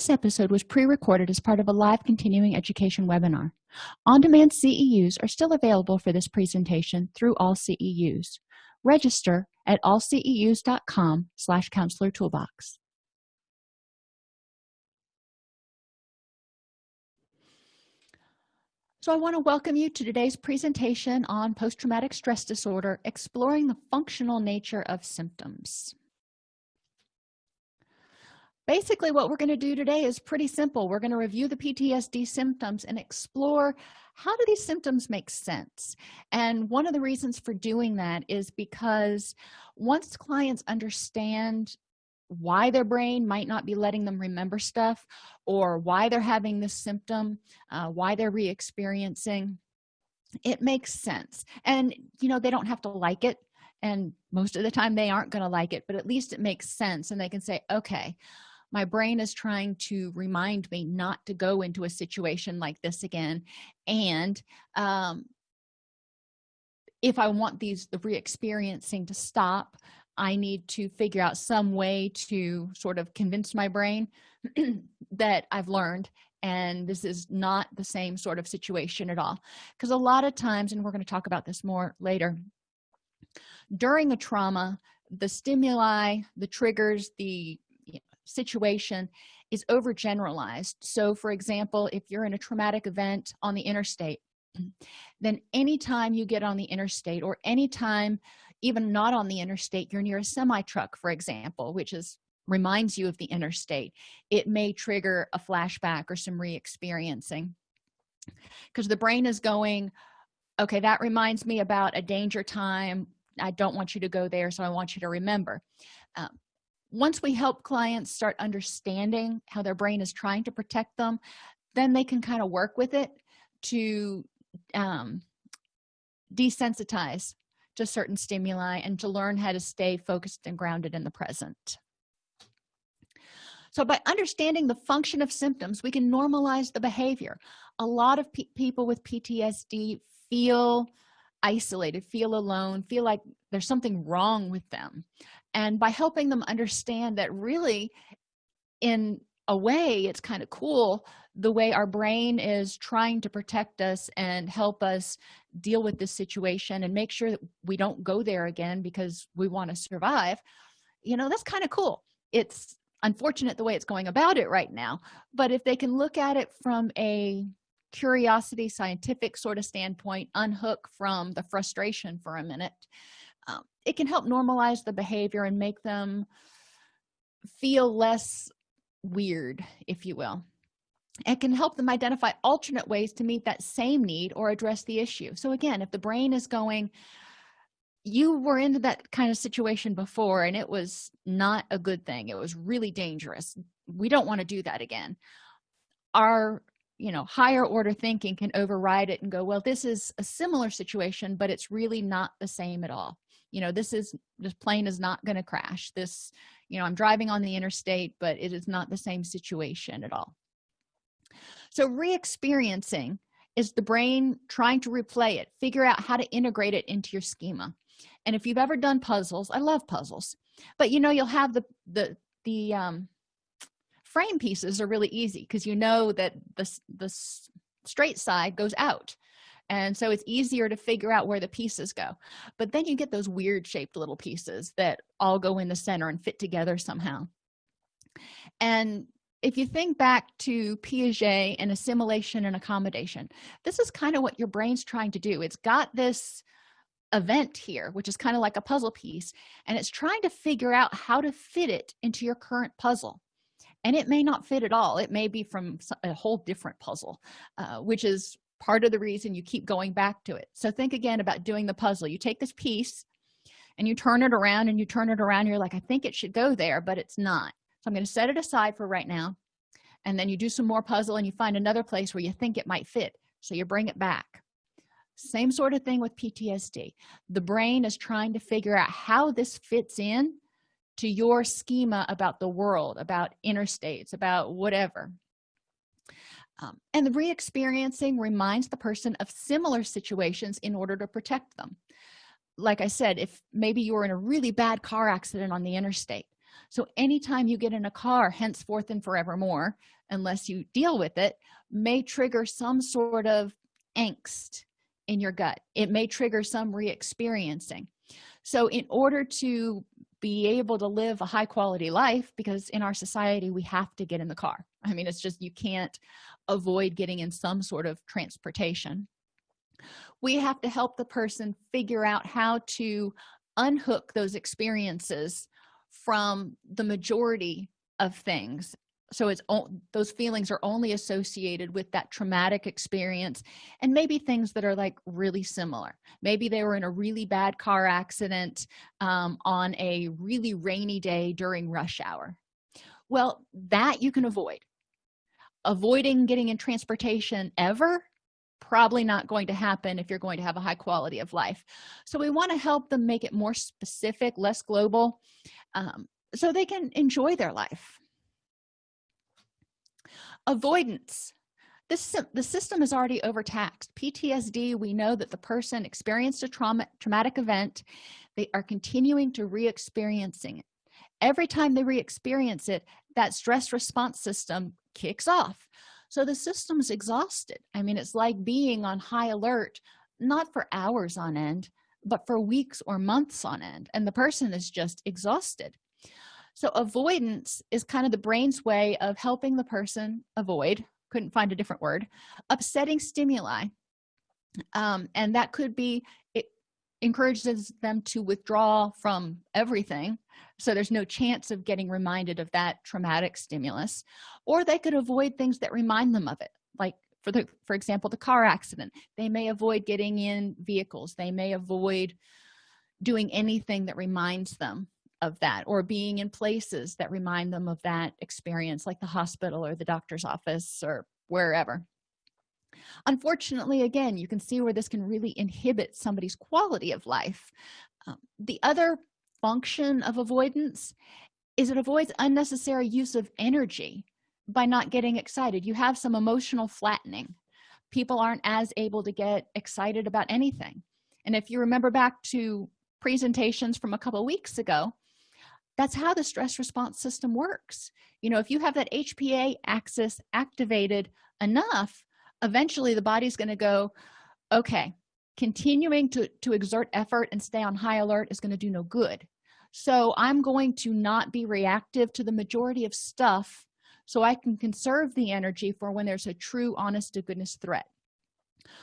this episode was pre-recorded as part of a live continuing education webinar. On-demand ceus are still available for this presentation through all ceus register at allceus.com slash counselor toolbox. So I want to welcome you to today's presentation on post-traumatic stress disorder, exploring the functional nature of symptoms. Basically, what we're going to do today is pretty simple. We're going to review the PTSD symptoms and explore how do these symptoms make sense? And one of the reasons for doing that is because once clients understand why their brain might not be letting them remember stuff or why they're having this symptom uh, why they're re-experiencing it makes sense and you know they don't have to like it and most of the time they aren't going to like it but at least it makes sense and they can say okay my brain is trying to remind me not to go into a situation like this again. And um, if i want these the re-experiencing to stop i need to figure out some way to sort of convince my brain that i've learned and this is not the same sort of situation at all. Because a lot of times and we're going to talk about this more later during a trauma the stimuli the triggers the situation is overgeneralized. So for example if you're in a traumatic event on the interstate then anytime you get on the interstate or anytime even not on the interstate you're near a semi truck for example which is reminds you of the interstate it may trigger a flashback or some re-experiencing. Because the brain is going okay that reminds me about a danger time. I don't want you to go there so i want you to remember. Um, once we help clients start understanding how their brain is trying to protect them then they can kind of work with it to um, desensitize to certain stimuli and to learn how to stay focused and grounded in the present. So by understanding the function of symptoms we can normalize the behavior. A lot of pe people with ptsd feel isolated feel alone feel like there's something wrong with them and by helping them understand that really in a way it's kind of cool the way our brain is trying to protect us and help us deal with this situation and make sure that we don't go there again because we want to survive. You know that's kind of cool. It's unfortunate the way it's going about it right now but if they can look at it from a curiosity scientific sort of standpoint unhook from the frustration for a minute it can help normalize the behavior and make them feel less weird if you will. It can help them identify alternate ways to meet that same need or address the issue. So again if the brain is going you were into that kind of situation before and it was not a good thing. It was really dangerous. We don't want to do that again. Our you know higher order thinking can override it and go well this is a similar situation but it's really not the same at all you know this is this plane is not going to crash. This you know i'm driving on the interstate but it is not the same situation at all. So re-experiencing is the brain trying to replay it figure out how to integrate it into your schema. And if you've ever done puzzles i love puzzles but you know you'll have the the the um frame pieces are really easy because you know that the the straight side goes out and so it's easier to figure out where the pieces go. But then you get those weird shaped little pieces that all go in the center and fit together somehow. And if you think back to piaget and assimilation and accommodation this is kind of what your brain's trying to do. It's got this event here which is kind of like a puzzle piece and it's trying to figure out how to fit it into your current puzzle. And it may not fit at all. It may be from a whole different puzzle uh, which is part of the reason you keep going back to it. So think again about doing the puzzle. You take this piece and you turn it around and you turn it around. You're like i think it should go there but it's not. So i'm going to set it aside for right now. And then you do some more puzzle and you find another place where you think it might fit. So you bring it back. Same sort of thing with ptsd the brain is trying to figure out how this fits in to your schema about the world about interstates about whatever um, and the re-experiencing reminds the person of similar situations in order to protect them. Like i said if maybe you were in a really bad car accident on the interstate. So anytime you get in a car henceforth and forevermore unless you deal with it may trigger some sort of angst in your gut. It may trigger some re-experiencing. So in order to be able to live a high quality life because in our society we have to get in the car. I mean it's just you can't avoid getting in some sort of transportation. We have to help the person figure out how to unhook those experiences from the majority of things. So it's those feelings are only associated with that traumatic experience and maybe things that are like really similar. Maybe they were in a really bad car accident um, on a really rainy day during rush hour. Well that you can avoid avoiding getting in transportation ever probably not going to happen if you're going to have a high quality of life. So we want to help them make it more specific less global um, so they can enjoy their life. Avoidance. This the system is already overtaxed. Ptsd we know that the person experienced a trauma traumatic event they are continuing to re-experiencing it. Every time they re-experience it that stress response system kicks off. So the system's exhausted. I mean it's like being on high alert not for hours on end but for weeks or months on end and the person is just exhausted. So avoidance is kind of the brain's way of helping the person avoid couldn't find a different word upsetting stimuli. Um, and that could be encourages them to withdraw from everything. So there's no chance of getting reminded of that traumatic stimulus. Or they could avoid things that remind them of it like for the for example the car accident. They may avoid getting in vehicles. They may avoid doing anything that reminds them of that or being in places that remind them of that experience like the hospital or the doctor's office or wherever unfortunately again you can see where this can really inhibit somebody's quality of life. Um, the other function of avoidance is it avoids unnecessary use of energy by not getting excited. You have some emotional flattening. People aren't as able to get excited about anything. And if you remember back to presentations from a couple weeks ago that's how the stress response system works. You know if you have that hpa axis activated enough eventually the body's going to go okay continuing to to exert effort and stay on high alert is going to do no good. So i'm going to not be reactive to the majority of stuff so i can conserve the energy for when there's a true honest to goodness threat.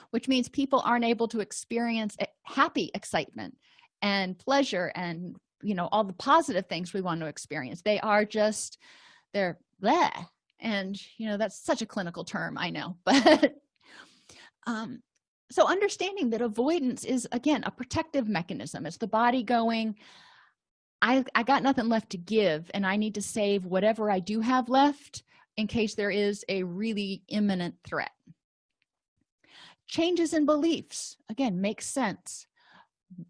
Which means people aren't able to experience happy excitement and pleasure and you know all the positive things we want to experience. They are just they're there and you know that's such a clinical term i know but um so understanding that avoidance is again a protective mechanism. It's the body going i i got nothing left to give and i need to save whatever i do have left in case there is a really imminent threat. Changes in beliefs again makes sense.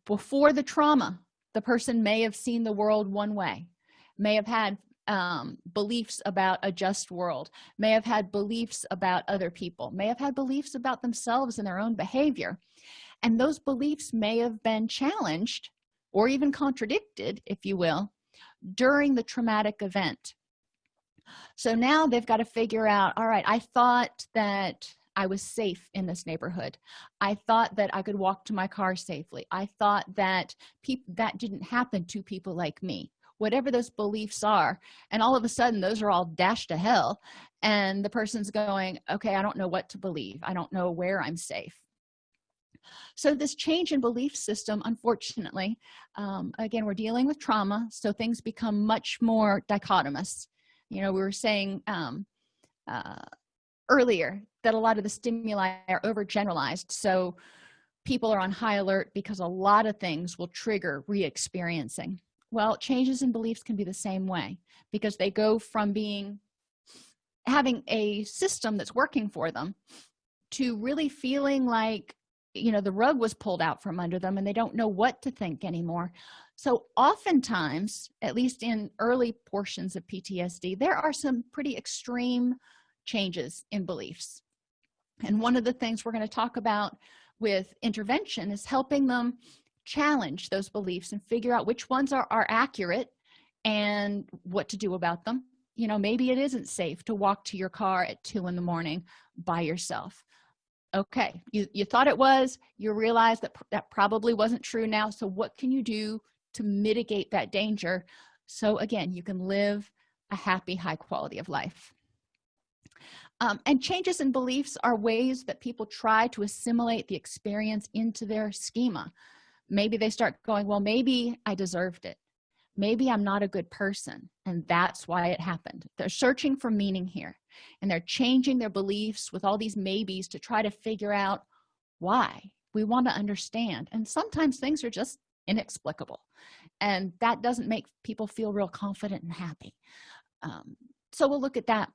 Before the trauma the person may have seen the world one way may have had um, beliefs about a just world may have had beliefs about other people may have had beliefs about themselves and their own behavior. And those beliefs may have been challenged or even contradicted if you will during the traumatic event. So now they've got to figure out all right i thought that i was safe in this neighborhood. I thought that i could walk to my car safely. I thought that people that didn't happen to people like me whatever those beliefs are and all of a sudden those are all dashed to hell and the person's going okay i don't know what to believe. I don't know where i'm safe. So this change in belief system unfortunately um, again we're dealing with trauma so things become much more dichotomous. You know we were saying um, uh, earlier that a lot of the stimuli are overgeneralized so people are on high alert because a lot of things will trigger re-experiencing well changes in beliefs can be the same way because they go from being having a system that's working for them to really feeling like you know the rug was pulled out from under them and they don't know what to think anymore. So oftentimes at least in early portions of ptsd there are some pretty extreme changes in beliefs. And one of the things we're going to talk about with intervention is helping them challenge those beliefs and figure out which ones are, are accurate and what to do about them. You know maybe it isn't safe to walk to your car at two in the morning by yourself. Okay you, you thought it was you realize that that probably wasn't true now so what can you do to mitigate that danger? So again you can live a happy high quality of life. Um, and changes in beliefs are ways that people try to assimilate the experience into their schema maybe they start going well maybe i deserved it. Maybe i'm not a good person. And that's why it happened. They're searching for meaning here and they're changing their beliefs with all these maybes to try to figure out why. We want to understand and sometimes things are just inexplicable and that doesn't make people feel real confident and happy. Um, so we'll look at that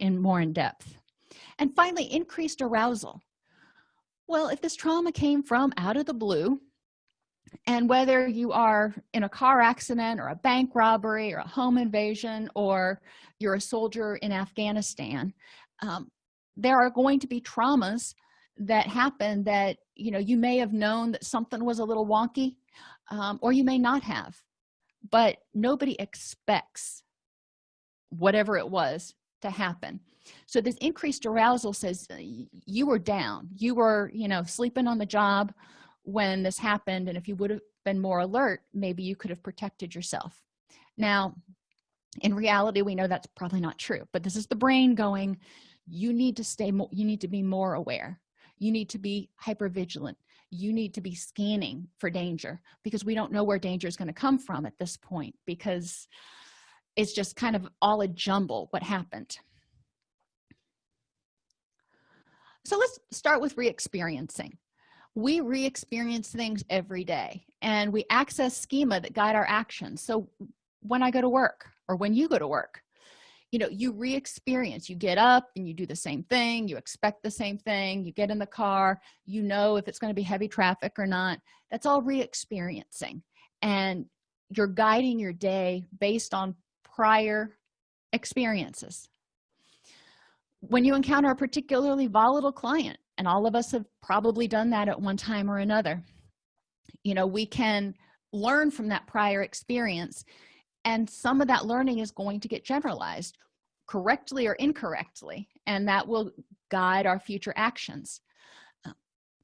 in more in depth. And finally increased arousal. Well if this trauma came from out of the blue and whether you are in a car accident or a bank robbery or a home invasion or you're a soldier in afghanistan um, there are going to be traumas that happen that you know you may have known that something was a little wonky um, or you may not have. But nobody expects whatever it was to happen. So this increased arousal says you were down. You were you know sleeping on the job when this happened and if you would have been more alert maybe you could have protected yourself. Now in reality we know that's probably not true but this is the brain going you need to stay more you need to be more aware. You need to be hyper vigilant you need to be scanning for danger because we don't know where danger is going to come from at this point because it's just kind of all a jumble what happened. So let's start with re-experiencing we re-experience things every day and we access schema that guide our actions. So when i go to work or when you go to work you know you re-experience. You get up and you do the same thing you expect the same thing you get in the car you know if it's going to be heavy traffic or not. That's all re-experiencing. And you're guiding your day based on prior experiences. When you encounter a particularly volatile client and all of us have probably done that at one time or another. You know we can learn from that prior experience and some of that learning is going to get generalized correctly or incorrectly and that will guide our future actions. Uh,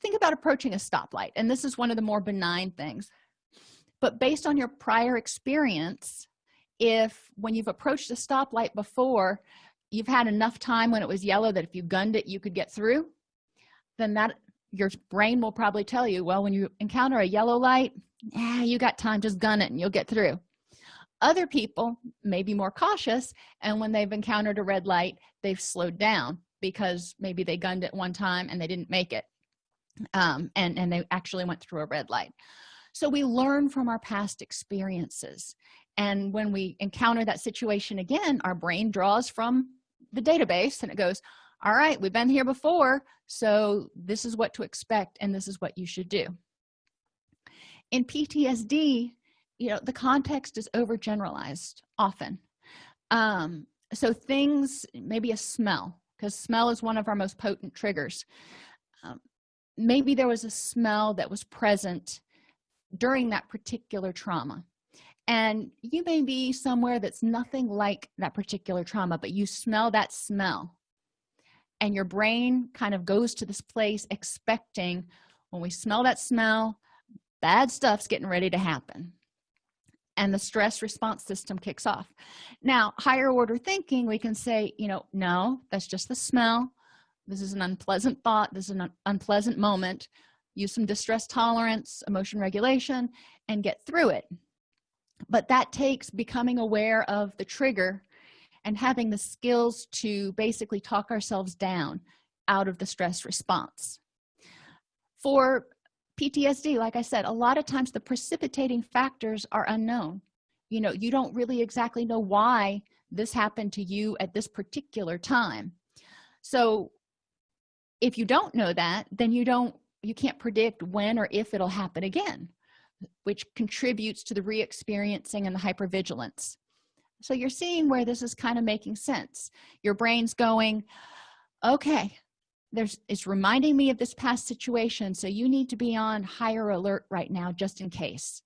think about approaching a stoplight and this is one of the more benign things. But based on your prior experience if when you've approached a stoplight before you've had enough time when it was yellow that if you gunned it you could get through then that your brain will probably tell you well when you encounter a yellow light yeah you got time just gun it and you'll get through. Other people may be more cautious and when they've encountered a red light they've slowed down because maybe they gunned it one time and they didn't make it um, and and they actually went through a red light. So we learn from our past experiences and when we encounter that situation again our brain draws from the database and it goes all right we've been here before so this is what to expect and this is what you should do. In ptsd you know the context is overgeneralized often. Um so things maybe a smell because smell is one of our most potent triggers. Um, maybe there was a smell that was present during that particular trauma. And you may be somewhere that's nothing like that particular trauma but you smell that smell and your brain kind of goes to this place expecting when we smell that smell bad stuff's getting ready to happen. And the stress response system kicks off. Now higher order thinking we can say you know no that's just the smell. This is an unpleasant thought. This is an unpleasant moment. Use some distress tolerance emotion regulation and get through it. But that takes becoming aware of the trigger and having the skills to basically talk ourselves down out of the stress response. For ptsd like i said a lot of times the precipitating factors are unknown. You know you don't really exactly know why this happened to you at this particular time. So if you don't know that then you don't you can't predict when or if it'll happen again which contributes to the re-experiencing and the hypervigilance so you're seeing where this is kind of making sense. Your brain's going okay there's it's reminding me of this past situation so you need to be on higher alert right now just in case.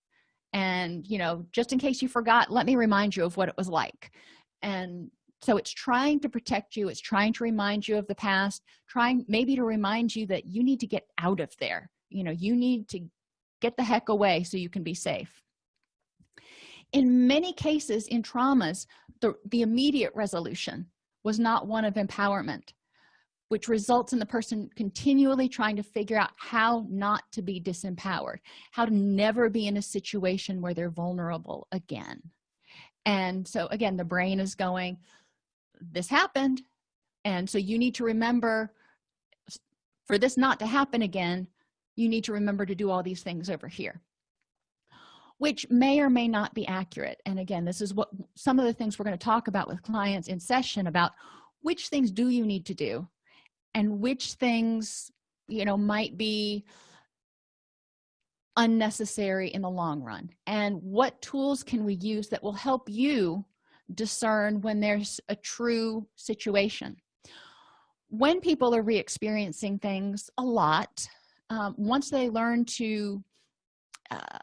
And you know just in case you forgot let me remind you of what it was like. And so it's trying to protect you it's trying to remind you of the past trying maybe to remind you that you need to get out of there. You know you need to get the heck away so you can be safe in many cases in traumas the, the immediate resolution was not one of empowerment which results in the person continually trying to figure out how not to be disempowered how to never be in a situation where they're vulnerable again. And so again the brain is going this happened. And so you need to remember for this not to happen again you need to remember to do all these things over here which may or may not be accurate. And again this is what some of the things we're going to talk about with clients in session about which things do you need to do and which things you know might be unnecessary in the long run. And what tools can we use that will help you discern when there's a true situation? When people are re-experiencing things a lot um, once they learn to uh,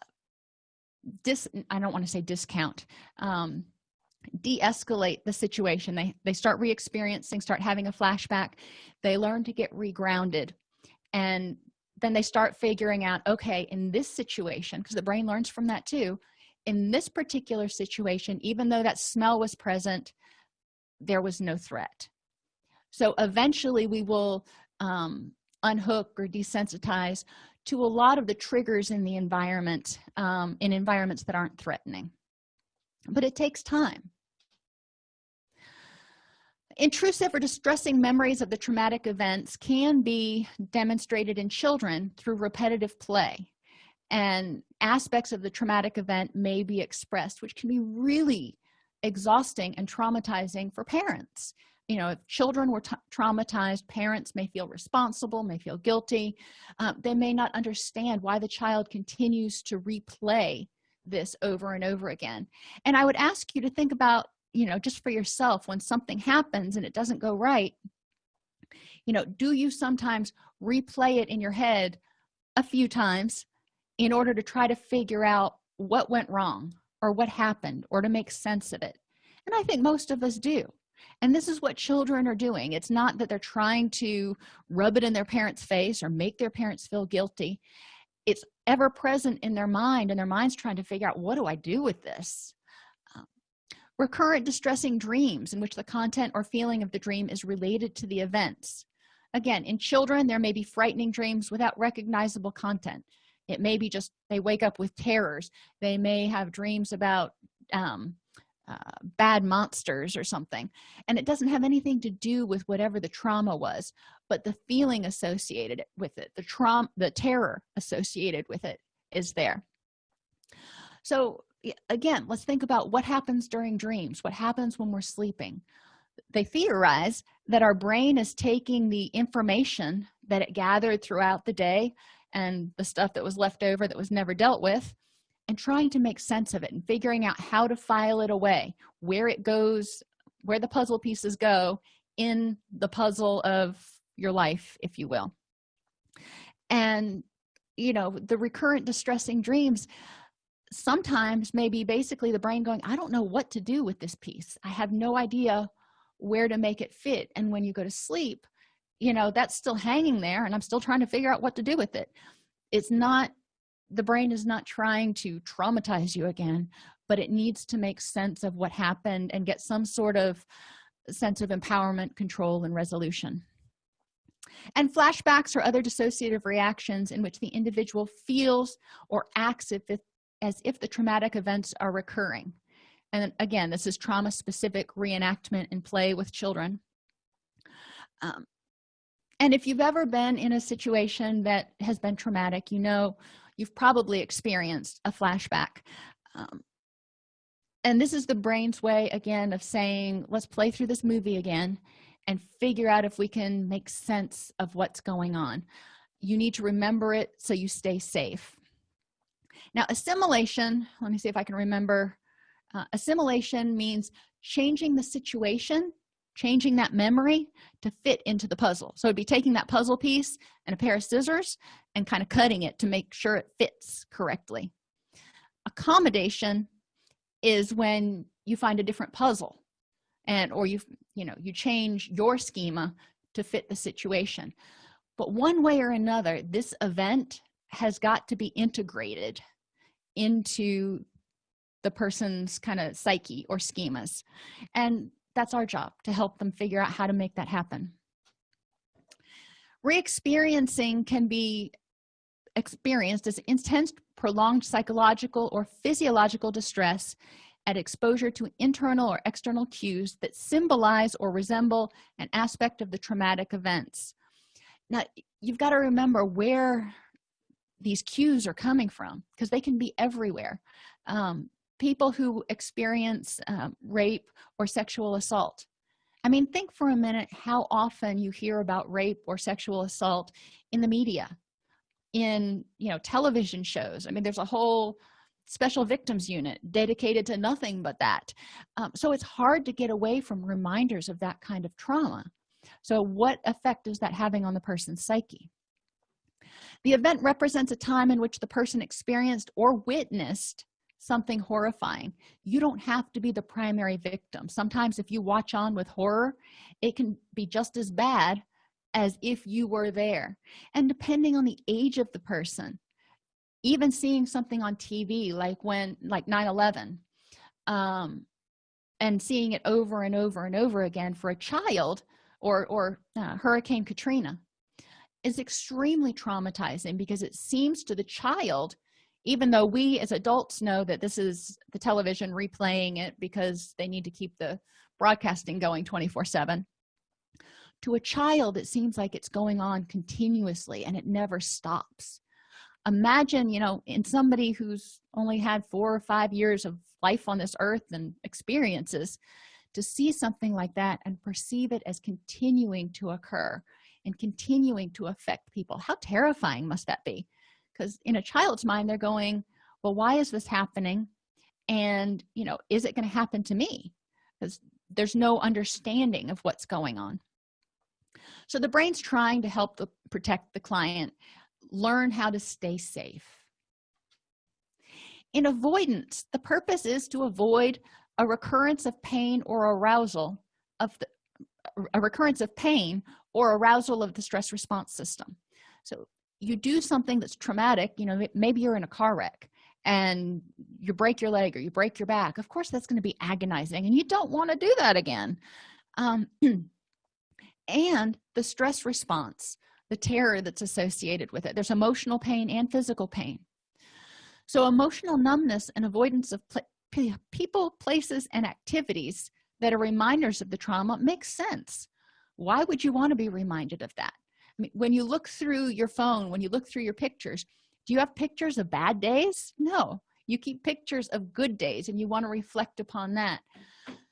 dis i don't want to say discount um, de-escalate the situation. They they start re-experiencing start having a flashback. They learn to get regrounded. And then they start figuring out okay in this situation because the brain learns from that too in this particular situation even though that smell was present there was no threat. So eventually we will um, unhook or desensitize to a lot of the triggers in the environment um, in environments that aren't threatening. But it takes time. Intrusive or distressing memories of the traumatic events can be demonstrated in children through repetitive play. And aspects of the traumatic event may be expressed which can be really exhausting and traumatizing for parents you know if children were traumatized parents may feel responsible may feel guilty uh, they may not understand why the child continues to replay this over and over again. And i would ask you to think about you know just for yourself when something happens and it doesn't go right you know do you sometimes replay it in your head a few times in order to try to figure out what went wrong or what happened or to make sense of it? And i think most of us do and this is what children are doing. It's not that they're trying to rub it in their parents face or make their parents feel guilty. It's ever present in their mind and their minds trying to figure out what do i do with this? Recurrent distressing dreams in which the content or feeling of the dream is related to the events. Again in children there may be frightening dreams without recognizable content. It may be just they wake up with terrors. They may have dreams about um, uh, bad monsters or something. And it doesn't have anything to do with whatever the trauma was but the feeling associated with it the trauma the terror associated with it is there. So again let's think about what happens during dreams what happens when we're sleeping. They theorize that our brain is taking the information that it gathered throughout the day and the stuff that was left over that was never dealt with and trying to make sense of it and figuring out how to file it away where it goes where the puzzle pieces go in the puzzle of your life if you will. And you know the recurrent distressing dreams sometimes maybe basically the brain going i don't know what to do with this piece. I have no idea where to make it fit. And when you go to sleep you know that's still hanging there and i'm still trying to figure out what to do with it. It's not the brain is not trying to traumatize you again but it needs to make sense of what happened and get some sort of sense of empowerment control and resolution. And flashbacks or other dissociative reactions in which the individual feels or acts if it, as if the traumatic events are recurring. And again this is trauma specific reenactment and play with children. Um, and if you've ever been in a situation that has been traumatic you know you've probably experienced a flashback um, and this is the brain's way again of saying let's play through this movie again and figure out if we can make sense of what's going on. You need to remember it so you stay safe. Now assimilation let me see if i can remember uh, assimilation means changing the situation changing that memory to fit into the puzzle. So it'd be taking that puzzle piece and a pair of scissors and kind of cutting it to make sure it fits correctly. Accommodation is when you find a different puzzle and or you you know you change your schema to fit the situation. But one way or another this event has got to be integrated into the person's kind of psyche or schemas. And that's our job to help them figure out how to make that happen. Re-experiencing can be experienced as intense prolonged psychological or physiological distress at exposure to internal or external cues that symbolize or resemble an aspect of the traumatic events. Now you've got to remember where these cues are coming from because they can be everywhere. Um, people who experience um, rape or sexual assault. I mean think for a minute how often you hear about rape or sexual assault in the media in you know television shows. I mean there's a whole special victims unit dedicated to nothing but that. Um, so it's hard to get away from reminders of that kind of trauma. So what effect is that having on the person's psyche? The event represents a time in which the person experienced or witnessed something horrifying. You don't have to be the primary victim. Sometimes if you watch on with horror it can be just as bad as if you were there. And depending on the age of the person even seeing something on tv like when like 9 11 um and seeing it over and over and over again for a child or or uh, hurricane katrina is extremely traumatizing because it seems to the child even though we as adults know that this is the television replaying it because they need to keep the broadcasting going 24 7 to a child it seems like it's going on continuously and it never stops. Imagine you know in somebody who's only had four or five years of life on this earth and experiences to see something like that and perceive it as continuing to occur and continuing to affect people how terrifying must that be because in a child's mind they're going well why is this happening? And you know is it going to happen to me? Because there's no understanding of what's going on. So the brain's trying to help the protect the client learn how to stay safe. In avoidance the purpose is to avoid a recurrence of pain or arousal of the a recurrence of pain or arousal of the stress response system. So you do something that's traumatic you know maybe you're in a car wreck and you break your leg or you break your back of course that's going to be agonizing and you don't want to do that again. Um, and the stress response the terror that's associated with it. There's emotional pain and physical pain. So emotional numbness and avoidance of people places and activities that are reminders of the trauma makes sense. Why would you want to be reminded of that Mean, when you look through your phone when you look through your pictures do you have pictures of bad days? No. You keep pictures of good days and you want to reflect upon that.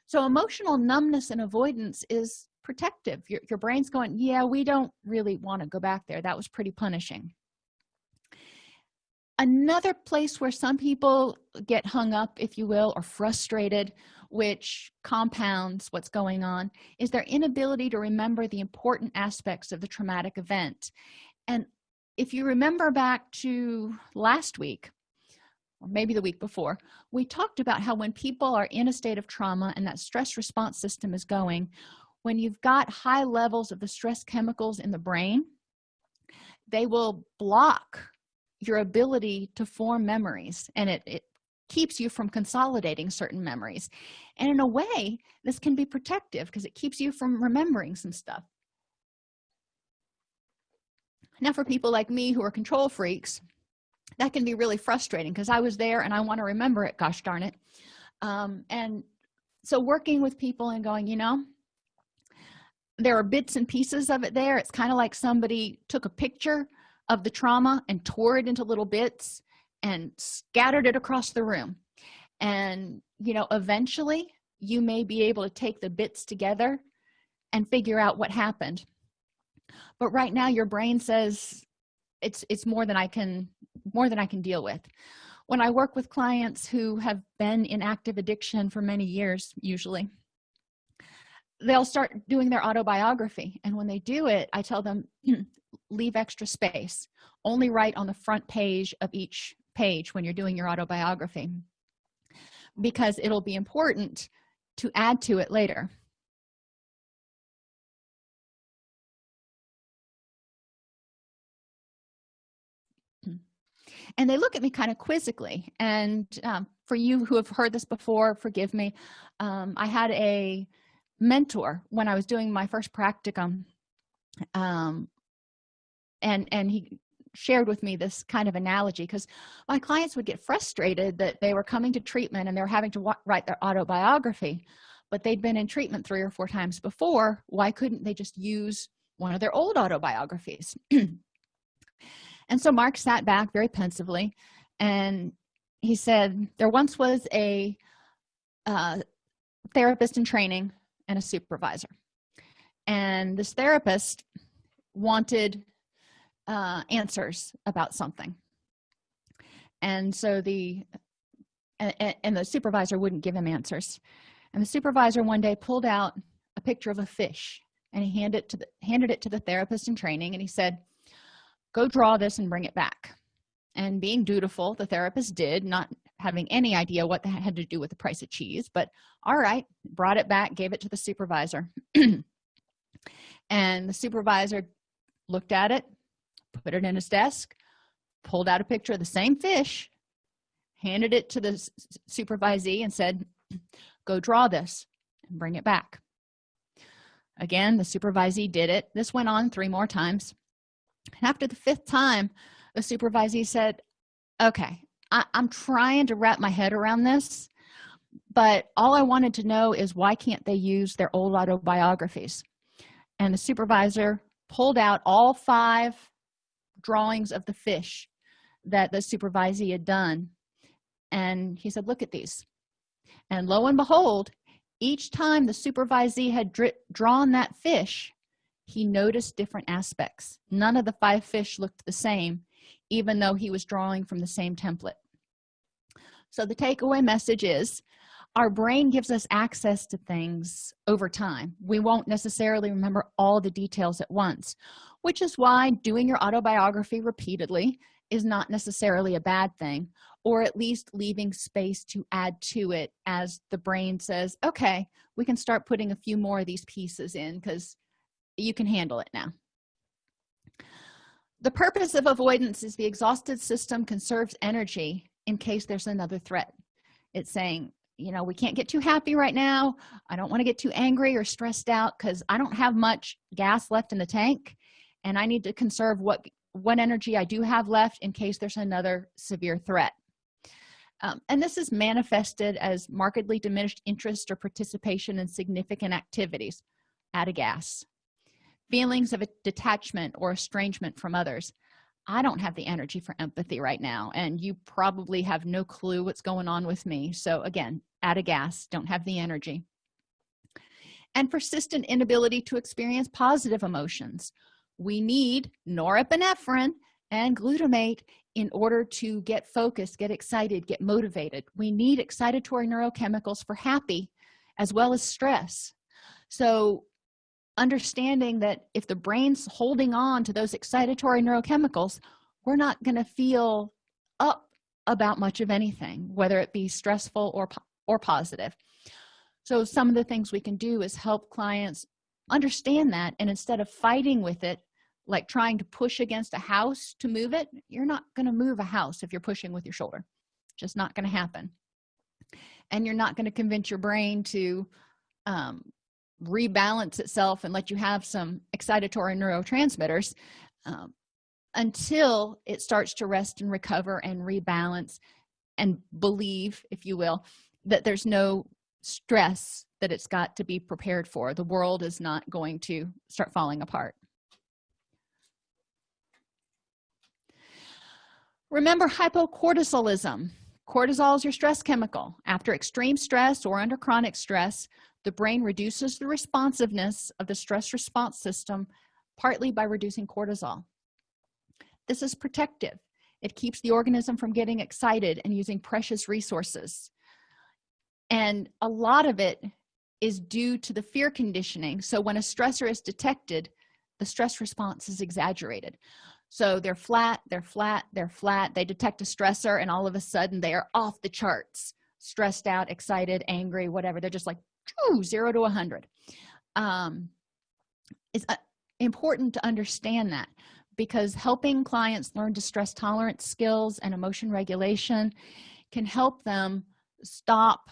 So emotional numbness and avoidance is protective. Your, your brain's going yeah we don't really want to go back there. That was pretty punishing. Another place where some people get hung up if you will or frustrated which compounds what's going on is their inability to remember the important aspects of the traumatic event. And if you remember back to last week or maybe the week before we talked about how when people are in a state of trauma and that stress response system is going when you've got high levels of the stress chemicals in the brain they will block your ability to form memories. And it, it keeps you from consolidating certain memories. And in a way this can be protective because it keeps you from remembering some stuff. Now for people like me who are control freaks that can be really frustrating because i was there and i want to remember it gosh darn it. Um, and so working with people and going you know there are bits and pieces of it there. It's kind of like somebody took a picture of the trauma and tore it into little bits and scattered it across the room. And you know eventually you may be able to take the bits together and figure out what happened. But right now your brain says it's it's more than i can more than i can deal with. When i work with clients who have been in active addiction for many years usually they'll start doing their autobiography. And when they do it i tell them leave extra space. Only write on the front page of each page when you're doing your autobiography because it'll be important to add to it later. And they look at me kind of quizzically. And um, for you who have heard this before forgive me. Um, i had a mentor when i was doing my first practicum. Um, and and he shared with me this kind of analogy because my clients would get frustrated that they were coming to treatment and they were having to write their autobiography but they'd been in treatment three or four times before. Why couldn't they just use one of their old autobiographies? And so mark sat back very pensively and he said there once was a uh, therapist in training and a supervisor. And this therapist wanted uh, answers about something. And so the and, and the supervisor wouldn't give him answers. And the supervisor one day pulled out a picture of a fish and he handed it to the handed it to the therapist in training and he said go draw this and bring it back. And being dutiful the therapist did not having any idea what that had to do with the price of cheese but all right brought it back gave it to the supervisor. And the supervisor looked at it put it in his desk pulled out a picture of the same fish handed it to the supervisee and said go draw this and bring it back. Again the supervisee did it. This went on three more times. And after the fifth time the supervisee said okay I, i'm trying to wrap my head around this but all i wanted to know is why can't they use their old autobiographies? And the supervisor pulled out all five drawings of the fish that the supervisee had done. And he said look at these. And lo and behold each time the supervisee had drawn that fish he noticed different aspects. None of the five fish looked the same even though he was drawing from the same template. So the takeaway message is our brain gives us access to things over time. We won't necessarily remember all the details at once which is why doing your autobiography repeatedly is not necessarily a bad thing or at least leaving space to add to it as the brain says okay we can start putting a few more of these pieces in because you can handle it now. The purpose of avoidance is the exhausted system conserves energy in case there's another threat. It's saying you know we can't get too happy right now. I don't want to get too angry or stressed out because i don't have much gas left in the tank and i need to conserve what what energy i do have left in case there's another severe threat. Um, and this is manifested as markedly diminished interest or participation in significant activities out of gas. Feelings of a detachment or estrangement from others. I don't have the energy for empathy right now and you probably have no clue what's going on with me. So again out of gas don't have the energy. And persistent inability to experience positive emotions we need norepinephrine and glutamate in order to get focused get excited get motivated. We need excitatory neurochemicals for happy as well as stress. So understanding that if the brain's holding on to those excitatory neurochemicals we're not going to feel up about much of anything whether it be stressful or or positive. So some of the things we can do is help clients understand that and instead of fighting with it like trying to push against a house to move it you're not going to move a house if you're pushing with your shoulder. Just not going to happen. And you're not going to convince your brain to um, rebalance itself and let you have some excitatory neurotransmitters um, until it starts to rest and recover and rebalance and believe if you will that there's no stress that it's got to be prepared for. The world is not going to start falling apart remember hypocortisolism cortisol is your stress chemical. After extreme stress or under chronic stress the brain reduces the responsiveness of the stress response system partly by reducing cortisol. This is protective. It keeps the organism from getting excited and using precious resources. And a lot of it is due to the fear conditioning. So when a stressor is detected the stress response is exaggerated so they're flat they're flat they're flat. They detect a stressor and all of a sudden they are off the charts. Stressed out excited angry whatever. They're just like zero to a hundred. Um it's uh, important to understand that because helping clients learn distress tolerance skills and emotion regulation can help them stop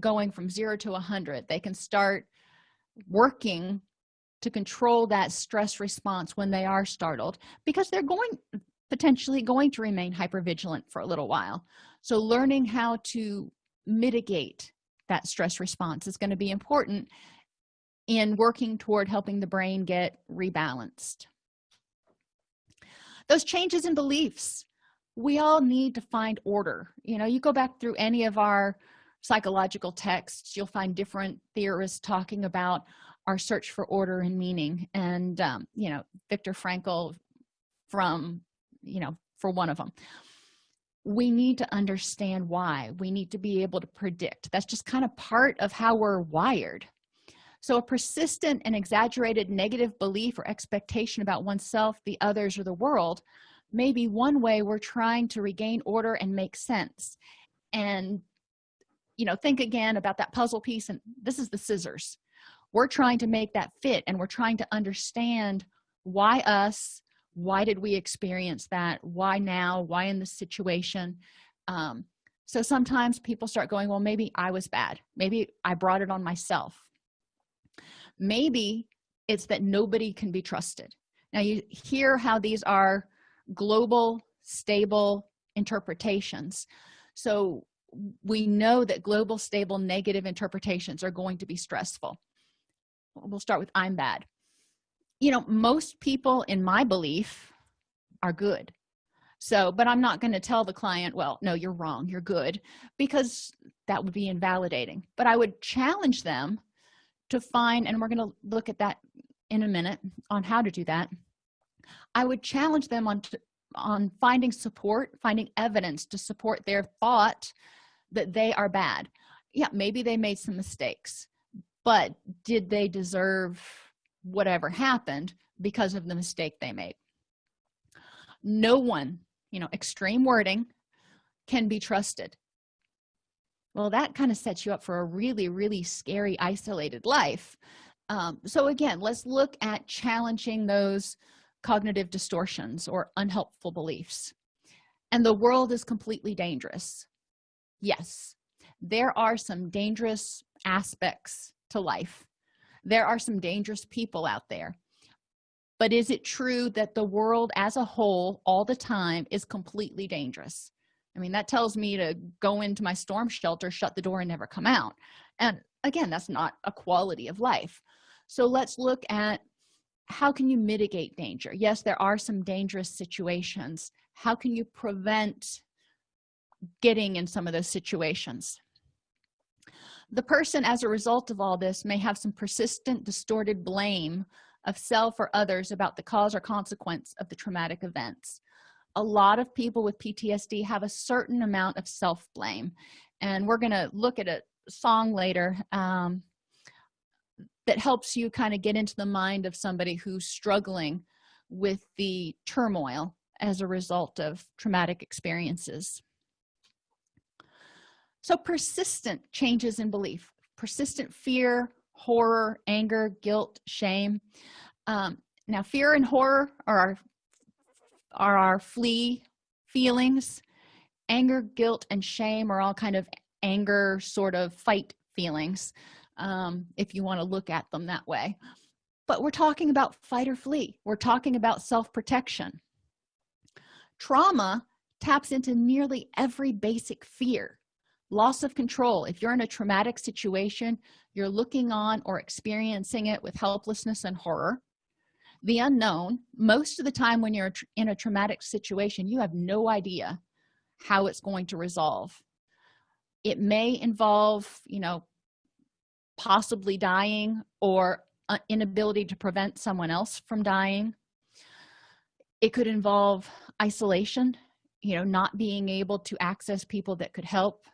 going from zero to a hundred. They can start working to control that stress response when they are startled because they're going potentially going to remain hypervigilant for a little while. So learning how to mitigate that stress response is going to be important in working toward helping the brain get rebalanced. Those changes in beliefs we all need to find order. You know you go back through any of our psychological texts you'll find different theorists talking about our search for order and meaning. And um, you know Viktor Frankl from you know for one of them we need to understand why. We need to be able to predict. That's just kind of part of how we're wired. So a persistent and exaggerated negative belief or expectation about oneself the others or the world may be one way we're trying to regain order and make sense. And you know think again about that puzzle piece and this is the scissors we're trying to make that fit and we're trying to understand why us why did we experience that? Why now? Why in this situation? Um, so sometimes people start going well maybe i was bad. Maybe i brought it on myself. Maybe it's that nobody can be trusted. Now you hear how these are global stable interpretations. So we know that global stable negative interpretations are going to be stressful we'll start with i'm bad. You know most people in my belief are good. So but i'm not going to tell the client well no you're wrong you're good because that would be invalidating. But i would challenge them to find and we're going to look at that in a minute on how to do that. I would challenge them on on finding support finding evidence to support their thought that they are bad. Yeah maybe they made some mistakes but did they deserve whatever happened because of the mistake they made? No one you know extreme wording can be trusted. Well that kind of sets you up for a really really scary isolated life. Um, so again let's look at challenging those cognitive distortions or unhelpful beliefs. And the world is completely dangerous. Yes there are some dangerous aspects to life. There are some dangerous people out there. But is it true that the world as a whole all the time is completely dangerous? I mean that tells me to go into my storm shelter shut the door and never come out. And again that's not a quality of life. So let's look at how can you mitigate danger? Yes there are some dangerous situations. How can you prevent getting in some of those situations the person as a result of all this may have some persistent distorted blame of self or others about the cause or consequence of the traumatic events. A lot of people with ptsd have a certain amount of self-blame and we're going to look at a song later um, that helps you kind of get into the mind of somebody who's struggling with the turmoil as a result of traumatic experiences so persistent changes in belief persistent fear horror anger guilt shame. Um, now fear and horror are our are our flee feelings. Anger guilt and shame are all kind of anger sort of fight feelings um, if you want to look at them that way. But we're talking about fight or flee. We're talking about self-protection. Trauma taps into nearly every basic fear loss of control. If you're in a traumatic situation you're looking on or experiencing it with helplessness and horror. The unknown most of the time when you're in a traumatic situation you have no idea how it's going to resolve. It may involve you know possibly dying or inability to prevent someone else from dying. It could involve isolation you know not being able to access people that could help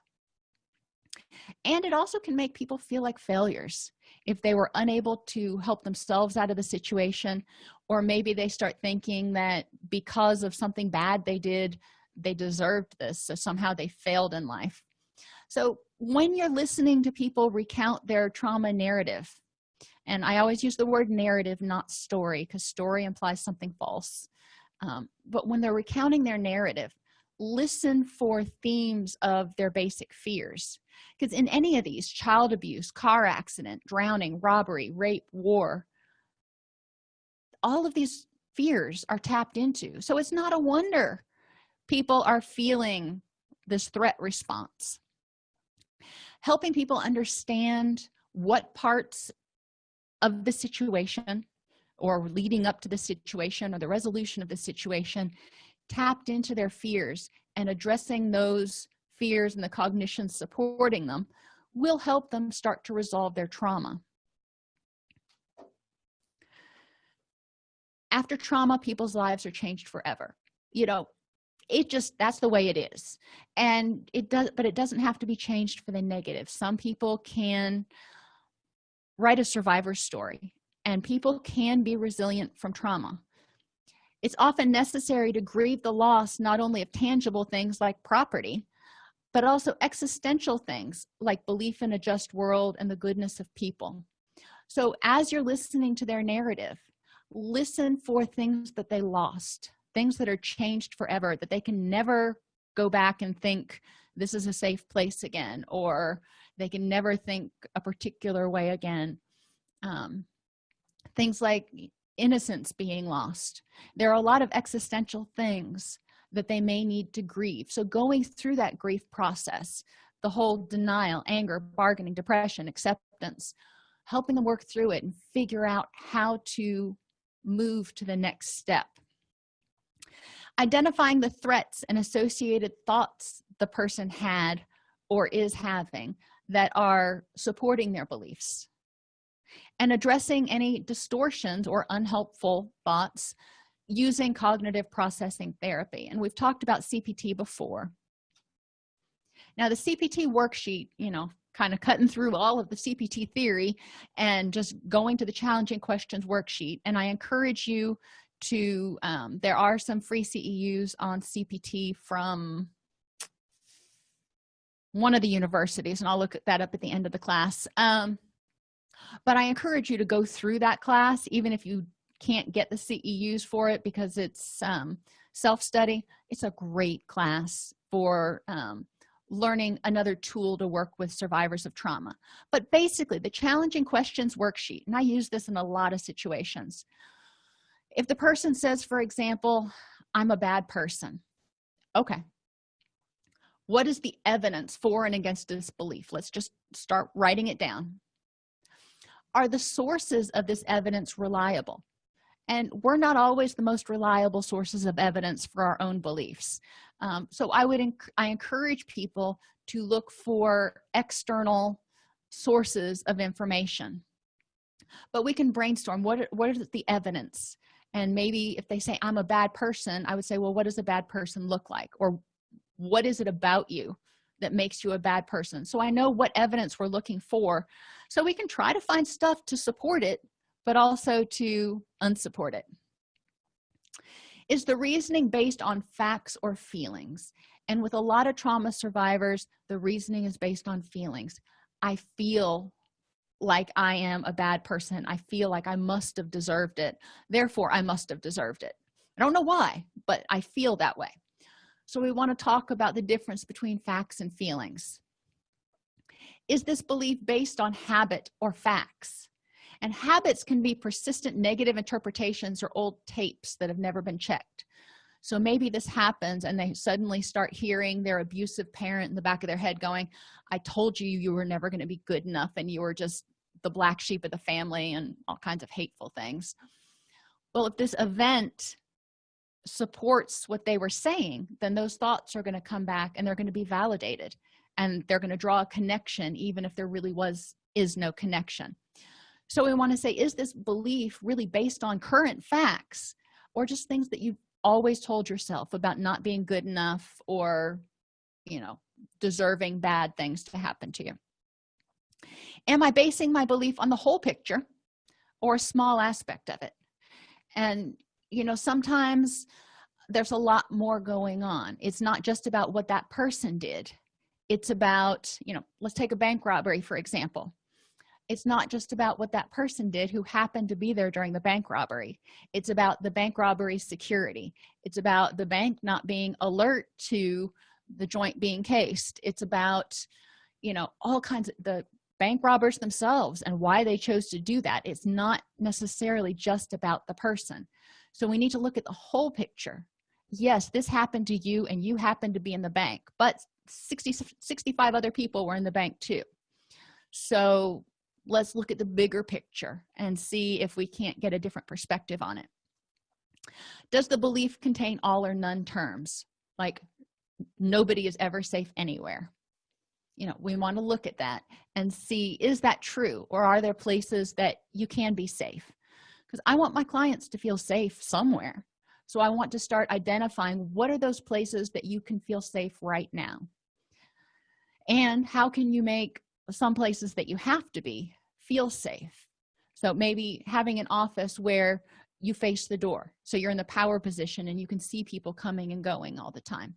and it also can make people feel like failures if they were unable to help themselves out of the situation or maybe they start thinking that because of something bad they did they deserved this so somehow they failed in life. So when you're listening to people recount their trauma narrative and i always use the word narrative not story because story implies something false um, but when they're recounting their narrative listen for themes of their basic fears. Because in any of these child abuse car accident drowning robbery rape war all of these fears are tapped into. So it's not a wonder people are feeling this threat response. Helping people understand what parts of the situation or leading up to the situation or the resolution of the situation tapped into their fears and addressing those fears and the cognition supporting them will help them start to resolve their trauma. After trauma people's lives are changed forever. You know it just that's the way it is. And it does but it doesn't have to be changed for the negative. Some people can write a survivor story and people can be resilient from trauma it's often necessary to grieve the loss not only of tangible things like property but also existential things like belief in a just world and the goodness of people. So as you're listening to their narrative listen for things that they lost things that are changed forever that they can never go back and think this is a safe place again or they can never think a particular way again. Um, things like innocence being lost. There are a lot of existential things that they may need to grieve. So going through that grief process the whole denial anger bargaining depression acceptance helping them work through it and figure out how to move to the next step. Identifying the threats and associated thoughts the person had or is having that are supporting their beliefs and addressing any distortions or unhelpful thoughts using cognitive processing therapy. And we've talked about cpt before. Now the cpt worksheet you know kind of cutting through all of the cpt theory and just going to the challenging questions worksheet. And i encourage you to um, there are some free ceus on cpt from one of the universities and i'll look at that up at the end of the class. Um, but i encourage you to go through that class even if you can't get the ceus for it because it's um, self-study. It's a great class for um, learning another tool to work with survivors of trauma. But basically the challenging questions worksheet and i use this in a lot of situations. If the person says for example i'm a bad person okay. What is the evidence for and against this belief let's just start writing it down are the sources of this evidence reliable? And we're not always the most reliable sources of evidence for our own beliefs. Um, so i would enc i encourage people to look for external sources of information. But we can brainstorm what what is the evidence? And maybe if they say i'm a bad person i would say well what does a bad person look like? Or what is it about you that makes you a bad person? So i know what evidence we're looking for so we can try to find stuff to support it but also to unsupport it. Is the reasoning based on facts or feelings? And with a lot of trauma survivors the reasoning is based on feelings. I feel like i am a bad person. I feel like i must have deserved it. Therefore i must have deserved it. I don't know why but i feel that way. So we want to talk about the difference between facts and feelings is this belief based on habit or facts? And habits can be persistent negative interpretations or old tapes that have never been checked. So maybe this happens and they suddenly start hearing their abusive parent in the back of their head going i told you you were never going to be good enough and you were just the black sheep of the family and all kinds of hateful things. Well if this event supports what they were saying then those thoughts are going to come back and they're going to be validated and they're going to draw a connection even if there really was is no connection. So we want to say is this belief really based on current facts or just things that you've always told yourself about not being good enough or you know deserving bad things to happen to you? Am i basing my belief on the whole picture or a small aspect of it? And you know sometimes there's a lot more going on. It's not just about what that person did it's about you know let's take a bank robbery for example. It's not just about what that person did who happened to be there during the bank robbery. It's about the bank robbery security. It's about the bank not being alert to the joint being cased. It's about you know all kinds of the bank robbers themselves and why they chose to do that. It's not necessarily just about the person. So we need to look at the whole picture. Yes this happened to you and you happened to be in the bank but 60 65 other people were in the bank too. So let's look at the bigger picture and see if we can't get a different perspective on it. Does the belief contain all or none terms? Like nobody is ever safe anywhere. You know we want to look at that and see is that true? Or are there places that you can be safe? Because i want my clients to feel safe somewhere. So i want to start identifying what are those places that you can feel safe right now and how can you make some places that you have to be feel safe? So maybe having an office where you face the door so you're in the power position and you can see people coming and going all the time.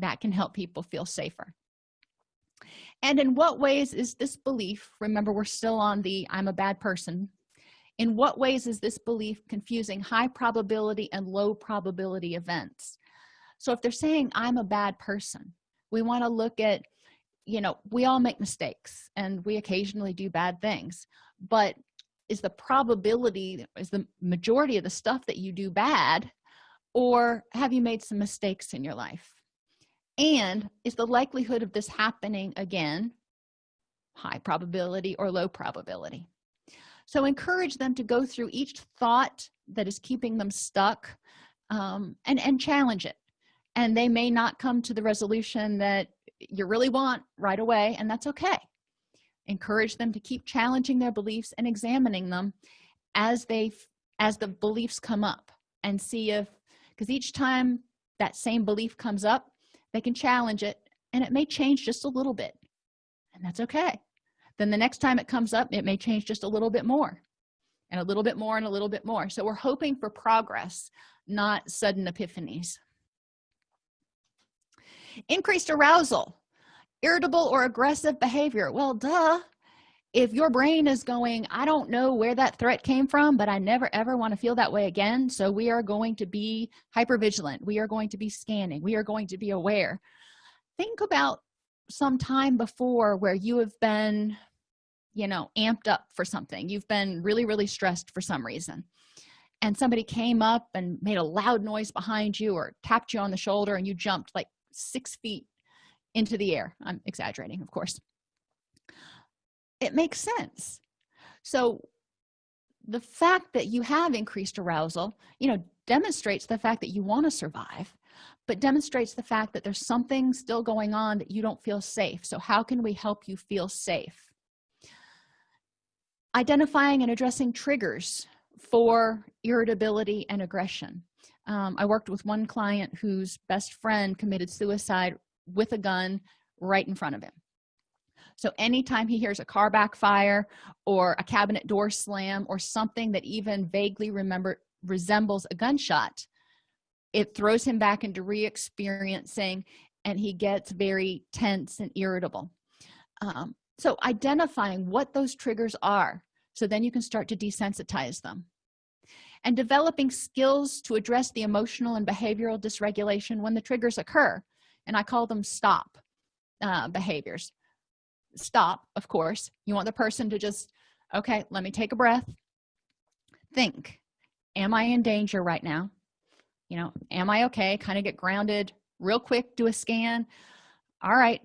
That can help people feel safer. And in what ways is this belief remember we're still on the i'm a bad person in what ways is this belief confusing high probability and low probability events? So if they're saying i'm a bad person we want to look at you know we all make mistakes and we occasionally do bad things but is the probability is the majority of the stuff that you do bad or have you made some mistakes in your life? And is the likelihood of this happening again high probability or low probability? So encourage them to go through each thought that is keeping them stuck um, and and challenge it. And they may not come to the resolution that you really want right away and that's okay. Encourage them to keep challenging their beliefs and examining them as they as the beliefs come up and see if because each time that same belief comes up they can challenge it and it may change just a little bit and that's okay. Then the next time it comes up it may change just a little bit more and a little bit more and a little bit more. So we're hoping for progress not sudden epiphanies increased arousal irritable or aggressive behavior. Well duh. If your brain is going i don't know where that threat came from but i never ever want to feel that way again so we are going to be hyper vigilant we are going to be scanning. We are going to be aware. Think about some time before where you have been you know amped up for something. You've been really really stressed for some reason and somebody came up and made a loud noise behind you or tapped you on the shoulder and you jumped like six feet into the air. I'm exaggerating of course. It makes sense. So the fact that you have increased arousal you know demonstrates the fact that you want to survive but demonstrates the fact that there's something still going on that you don't feel safe. So how can we help you feel safe? Identifying and addressing triggers for irritability and aggression um, i worked with one client whose best friend committed suicide with a gun right in front of him. So anytime he hears a car backfire or a cabinet door slam or something that even vaguely remember resembles a gunshot it throws him back into re-experiencing and he gets very tense and irritable. Um, so identifying what those triggers are so then you can start to desensitize them and developing skills to address the emotional and behavioral dysregulation when the triggers occur. And i call them stop uh, behaviors. Stop of course. You want the person to just okay let me take a breath. Think am i in danger right now? You know am i okay? Kind of get grounded real quick do a scan. All right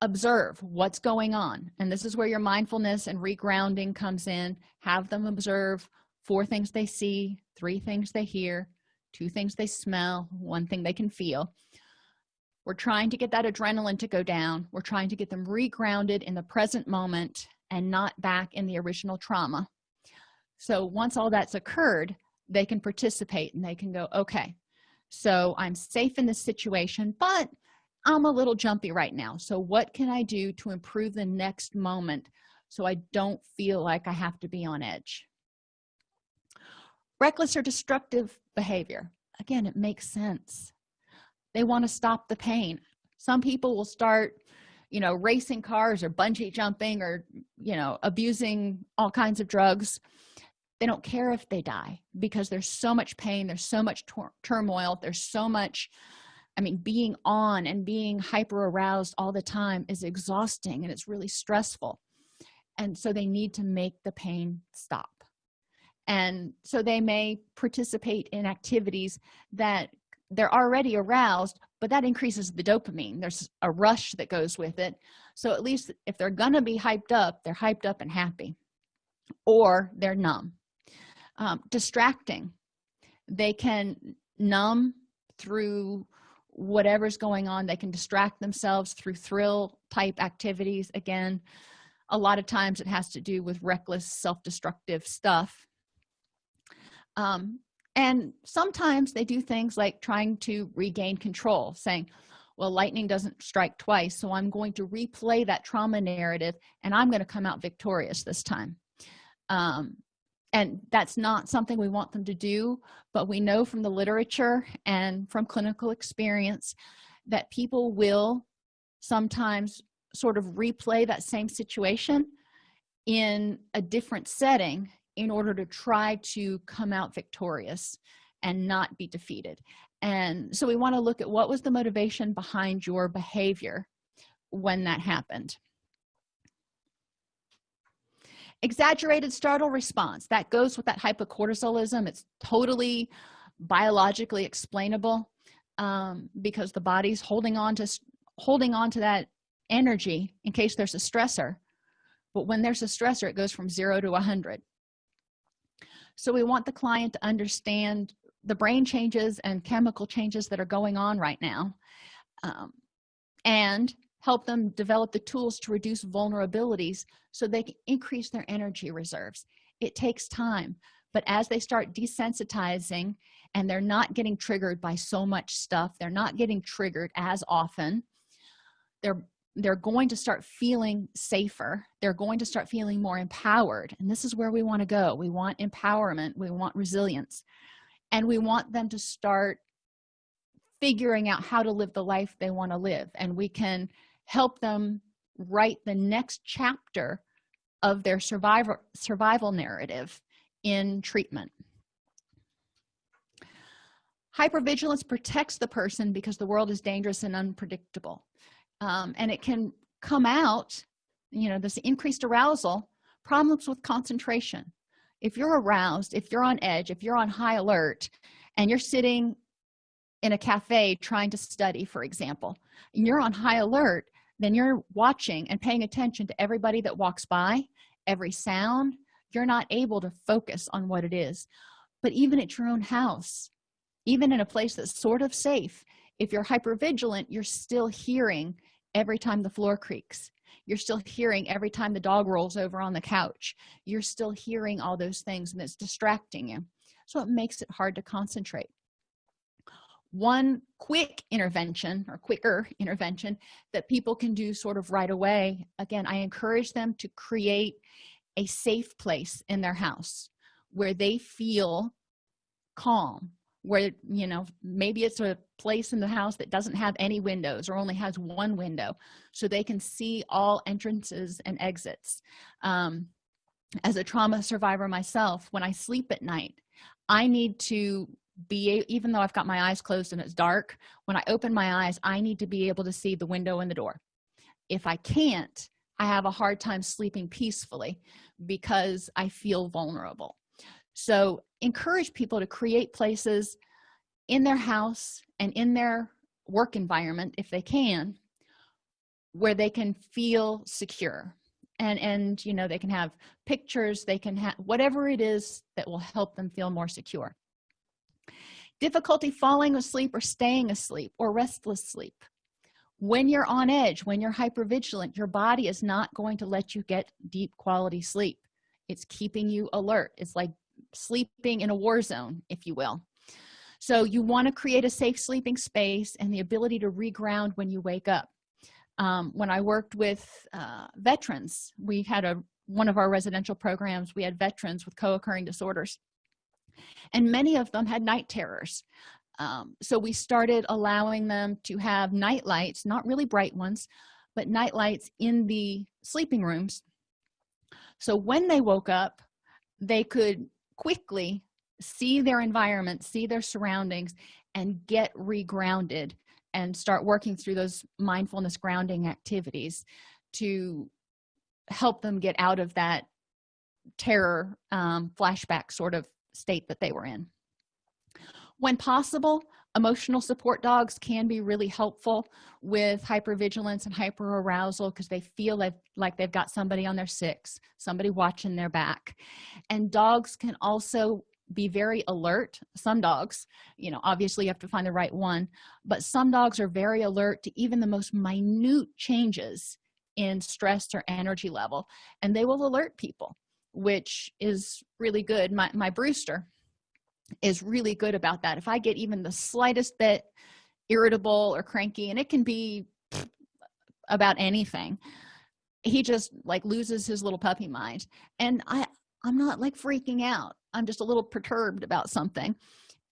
observe what's going on. And this is where your mindfulness and regrounding comes in. Have them observe four things they see three things they hear two things they smell one thing they can feel. We're trying to get that adrenaline to go down. We're trying to get them regrounded in the present moment and not back in the original trauma. So once all that's occurred they can participate and they can go okay so i'm safe in this situation but i'm a little jumpy right now. So what can i do to improve the next moment so i don't feel like i have to be on edge reckless or destructive behavior. Again it makes sense. They want to stop the pain. Some people will start you know racing cars or bungee jumping or you know abusing all kinds of drugs. They don't care if they die because there's so much pain there's so much turmoil there's so much i mean being on and being hyper aroused all the time is exhausting and it's really stressful. And so they need to make the pain stop and so they may participate in activities that they're already aroused but that increases the dopamine. There's a rush that goes with it. So at least if they're gonna be hyped up they're hyped up and happy or they're numb. Um, distracting. They can numb through whatever's going on. They can distract themselves through thrill type activities. Again a lot of times it has to do with reckless self-destructive stuff um, and sometimes they do things like trying to regain control saying well lightning doesn't strike twice so i'm going to replay that trauma narrative and i'm going to come out victorious this time. Um, and that's not something we want them to do but we know from the literature and from clinical experience that people will sometimes sort of replay that same situation in a different setting in order to try to come out victorious and not be defeated. And so we want to look at what was the motivation behind your behavior when that happened. Exaggerated startle response. That goes with that hypocortisolism. It's totally biologically explainable um, because the body's holding on to holding on to that energy in case there's a stressor. But when there's a stressor it goes from zero to 100 so we want the client to understand the brain changes and chemical changes that are going on right now um, and help them develop the tools to reduce vulnerabilities so they can increase their energy reserves. It takes time but as they start desensitizing and they're not getting triggered by so much stuff they're not getting triggered as often they're they're going to start feeling safer. They're going to start feeling more empowered. And this is where we want to go. We want empowerment. We want resilience. And we want them to start figuring out how to live the life they want to live. And we can help them write the next chapter of their survival survival narrative in treatment. Hypervigilance protects the person because the world is dangerous and unpredictable um, and it can come out you know this increased arousal problems with concentration. If you're aroused if you're on edge if you're on high alert and you're sitting in a cafe trying to study for example and you're on high alert then you're watching and paying attention to everybody that walks by every sound. You're not able to focus on what it is. But even at your own house even in a place that's sort of safe if you're hyper vigilant you're still hearing every time the floor creaks. You're still hearing every time the dog rolls over on the couch. You're still hearing all those things and it's distracting you. So it makes it hard to concentrate. One quick intervention or quicker intervention that people can do sort of right away again i encourage them to create a safe place in their house where they feel calm where you know maybe it's a place in the house that doesn't have any windows or only has one window so they can see all entrances and exits. Um, as a trauma survivor myself when i sleep at night i need to be even though i've got my eyes closed and it's dark when i open my eyes i need to be able to see the window and the door. If i can't i have a hard time sleeping peacefully because i feel vulnerable. So encourage people to create places in their house and in their work environment if they can where they can feel secure. And and you know they can have pictures they can have whatever it is that will help them feel more secure. Difficulty falling asleep or staying asleep or restless sleep. When you're on edge when you're hyper vigilant your body is not going to let you get deep quality sleep. It's keeping you alert. It's like sleeping in a war zone if you will. So you want to create a safe sleeping space and the ability to reground when you wake up. Um, when i worked with uh, veterans we had a one of our residential programs we had veterans with co-occurring disorders. And many of them had night terrors. Um, so we started allowing them to have night lights not really bright ones but night lights in the sleeping rooms. So when they woke up they could quickly see their environment see their surroundings and get regrounded and start working through those mindfulness grounding activities to help them get out of that terror um, flashback sort of state that they were in. When possible emotional support dogs can be really helpful with hypervigilance and hyperarousal because they feel like, like they've got somebody on their six somebody watching their back. And dogs can also be very alert some dogs you know obviously you have to find the right one but some dogs are very alert to even the most minute changes in stress or energy level and they will alert people which is really good. My, my brewster is really good about that. If i get even the slightest bit irritable or cranky and it can be about anything he just like loses his little puppy mind. And i i'm not like freaking out. I'm just a little perturbed about something.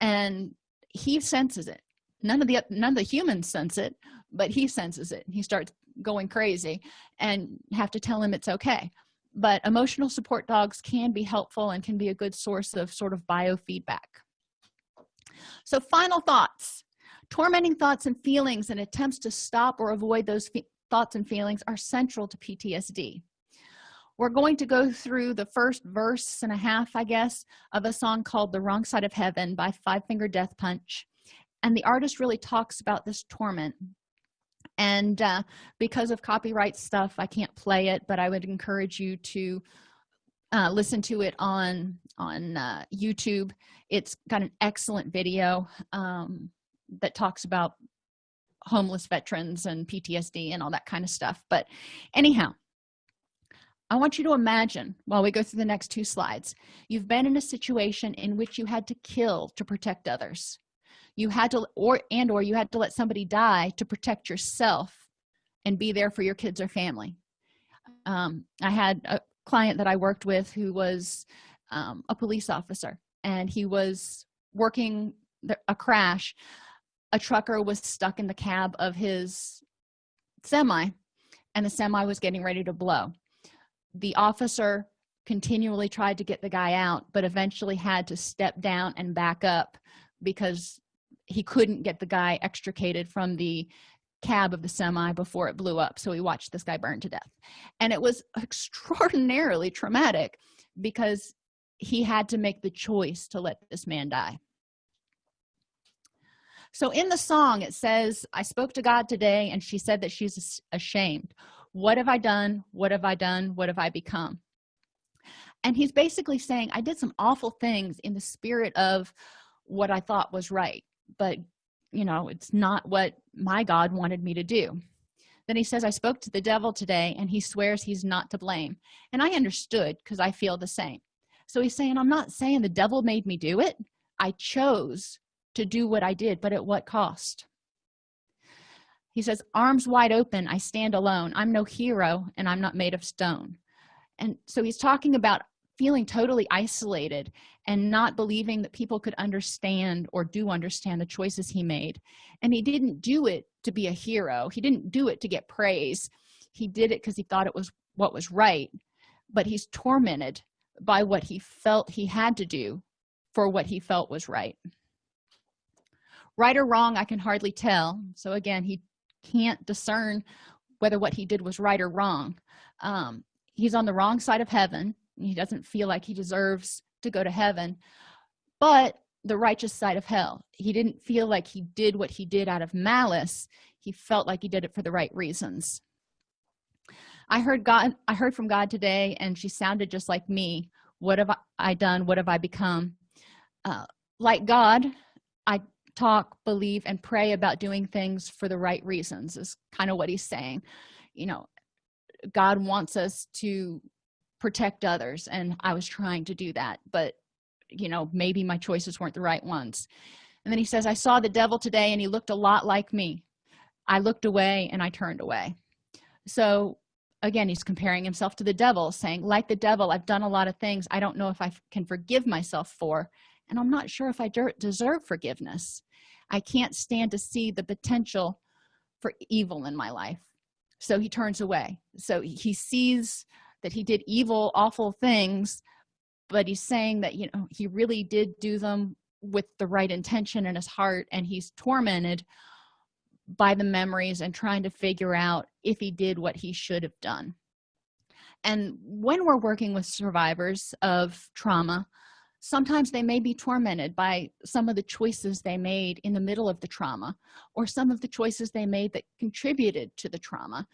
And he senses it. None of the none of the humans sense it but he senses it. He starts going crazy and have to tell him it's okay but emotional support dogs can be helpful and can be a good source of sort of biofeedback. So final thoughts. Tormenting thoughts and feelings and attempts to stop or avoid those thoughts and feelings are central to ptsd we're going to go through the first verse and a half i guess of a song called the wrong side of heaven by five finger death punch. And the artist really talks about this torment and uh, because of copyright stuff i can't play it but i would encourage you to uh, listen to it on on uh, youtube. It's got an excellent video um, that talks about homeless veterans and ptsd and all that kind of stuff. But anyhow i want you to imagine while we go through the next two slides you've been in a situation in which you had to kill to protect others you had to or and or you had to let somebody die to protect yourself and be there for your kids or family. Um, i had a client that i worked with who was um, a police officer and he was working the, a crash. A trucker was stuck in the cab of his semi and the semi was getting ready to blow. The officer continually tried to get the guy out but eventually had to step down and back up because he couldn't get the guy extricated from the cab of the semi before it blew up so he watched this guy burn to death. And it was extraordinarily traumatic because he had to make the choice to let this man die. So in the song it says i spoke to god today and she said that she's ashamed. What have i done? What have i done? What have i become? And he's basically saying i did some awful things in the spirit of what i thought was right but you know it's not what my god wanted me to do. Then he says i spoke to the devil today and he swears he's not to blame. And i understood because i feel the same. So he's saying i'm not saying the devil made me do it. I chose to do what i did but at what cost? He says arms wide open i stand alone. I'm no hero and i'm not made of stone. And so he's talking about feeling totally isolated and not believing that people could understand or do understand the choices he made. And he didn't do it to be a hero. He didn't do it to get praise. He did it because he thought it was what was right. But he's tormented by what he felt he had to do for what he felt was right. Right or wrong i can hardly tell. So again he can't discern whether what he did was right or wrong. Um, he's on the wrong side of heaven he doesn't feel like he deserves to go to heaven but the righteous side of hell. He didn't feel like he did what he did out of malice. He felt like he did it for the right reasons. I heard god i heard from god today and she sounded just like me. What have i done? What have i become? Uh, like god i talk believe and pray about doing things for the right reasons is kind of what he's saying. You know god wants us to protect others and i was trying to do that but you know maybe my choices weren't the right ones. And then he says i saw the devil today and he looked a lot like me. I looked away and i turned away. So again he's comparing himself to the devil saying like the devil i've done a lot of things i don't know if i can forgive myself for and i'm not sure if i deserve forgiveness. I can't stand to see the potential for evil in my life. So he turns away. So he sees that he did evil awful things but he's saying that you know he really did do them with the right intention in his heart and he's tormented by the memories and trying to figure out if he did what he should have done. And when we're working with survivors of trauma sometimes they may be tormented by some of the choices they made in the middle of the trauma or some of the choices they made that contributed to the trauma.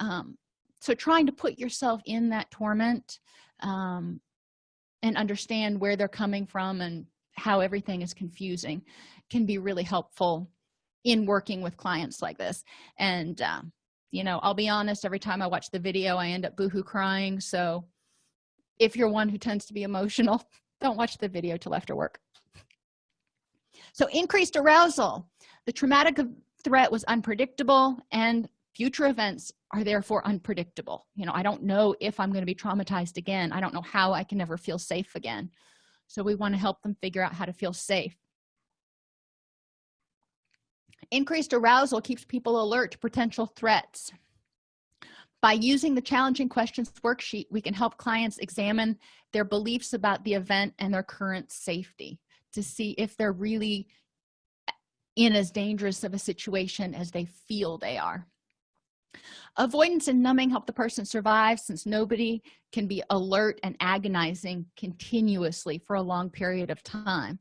Um, so trying to put yourself in that torment um, and understand where they're coming from and how everything is confusing can be really helpful in working with clients like this. And uh, you know i'll be honest every time i watch the video i end up boohoo crying. So if you're one who tends to be emotional don't watch the video till after work. So increased arousal. The traumatic threat was unpredictable and future events are therefore unpredictable. You know i don't know if i'm going to be traumatized again. I don't know how i can never feel safe again. So we want to help them figure out how to feel safe. Increased arousal keeps people alert to potential threats. By using the challenging questions worksheet we can help clients examine their beliefs about the event and their current safety to see if they're really in as dangerous of a situation as they feel they are avoidance and numbing help the person survive since nobody can be alert and agonizing continuously for a long period of time.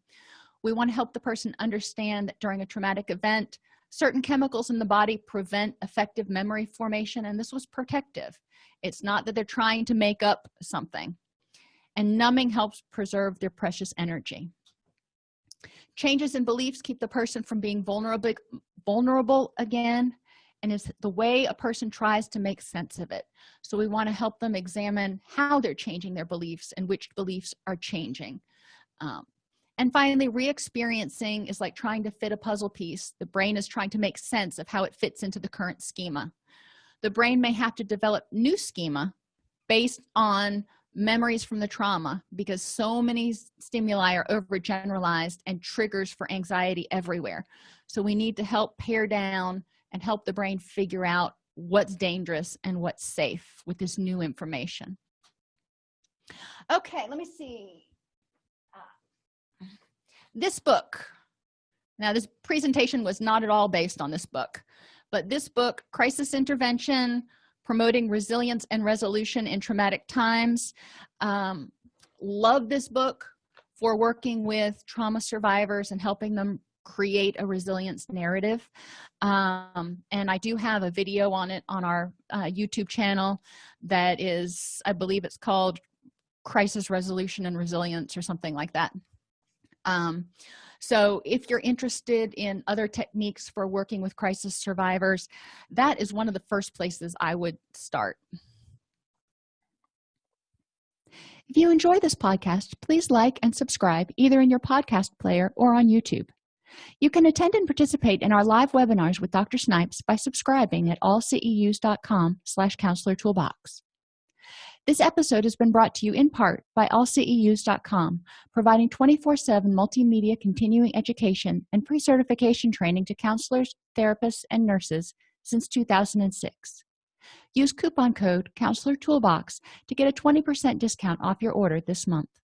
We want to help the person understand that during a traumatic event certain chemicals in the body prevent effective memory formation and this was protective. It's not that they're trying to make up something. And numbing helps preserve their precious energy. Changes in beliefs keep the person from being vulnerable vulnerable again and is the way a person tries to make sense of it. So we want to help them examine how they're changing their beliefs and which beliefs are changing. Um, and finally re-experiencing is like trying to fit a puzzle piece. The brain is trying to make sense of how it fits into the current schema. The brain may have to develop new schema based on memories from the trauma because so many stimuli are overgeneralized and triggers for anxiety everywhere. So we need to help pare down and help the brain figure out what's dangerous and what's safe with this new information. Okay let me see. This book. Now this presentation was not at all based on this book but this book crisis intervention promoting resilience and resolution in traumatic times um, love this book for working with trauma survivors and helping them create a resilience narrative. Um, and i do have a video on it on our uh, youtube channel that is i believe it's called crisis resolution and resilience or something like that. Um, so if you're interested in other techniques for working with crisis survivors that is one of the first places i would start. If you enjoy this podcast please like and subscribe either in your podcast player or on youtube you can attend and participate in our live webinars with dr snipes by subscribing at allceus.com slash counselor toolbox this episode has been brought to you in part by allceus.com, providing 24-7 multimedia continuing education and pre-certification training to counselors, therapists, and nurses since 2006. Use coupon code Counselor Toolbox to get a 20% discount off your order this month.